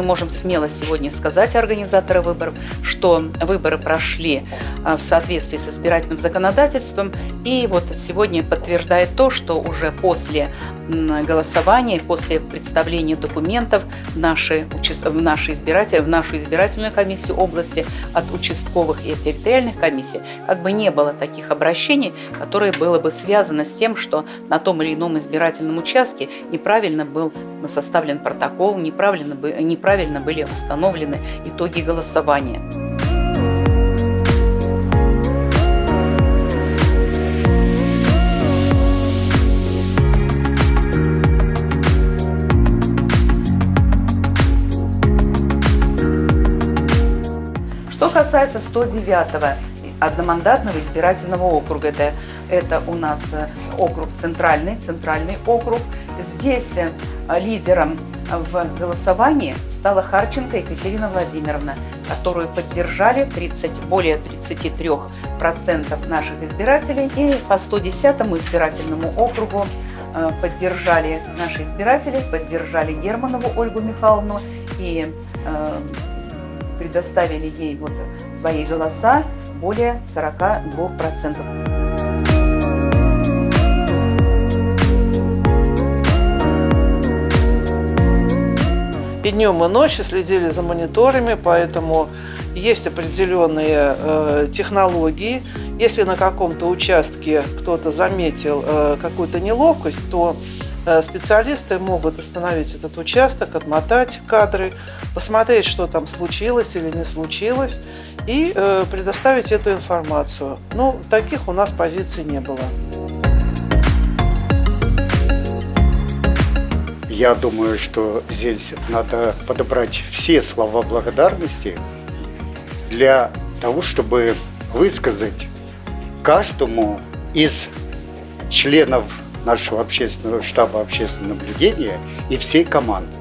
мы можем смело сегодня сказать, организаторы выборов, что выборы прошли а, в соответствии с избирательным законодательством. И вот сегодня подтверждает то, что уже после голосования, после представления документов наши, в наши избиратели, в нашу избирательную комиссию области от участковых и территориальных комиссий, как бы не было таких обращений, которые было бы связано с тем, что на том или ином избирательном участке неправильно был составлен протокол, неправильно, неправильно были установлены итоги голосования. Что касается 109-го одномандатного избирательного округа, это, это у нас э, округ центральный, центральный округ. Здесь э, лидером в голосовании стала Харченко Екатерина Владимировна, которую поддержали 30, более 33% наших избирателей. И по 110 избирательному округу э, поддержали наши избиратели, поддержали Германову Ольгу Михайловну и предоставили ей вот свои голоса более 42%. И днем, и ночью следили за мониторами, поэтому есть определенные э, технологии. Если на каком-то участке кто-то заметил э, какую-то неловкость, то Э, специалисты могут остановить этот участок, отмотать кадры, посмотреть, что там случилось или не случилось, и э, предоставить эту информацию. Ну, таких у нас позиций не было. Я думаю, что здесь надо подобрать все слова благодарности для того, чтобы высказать каждому из членов нашего общественного штаба общественного наблюдения и всей команды.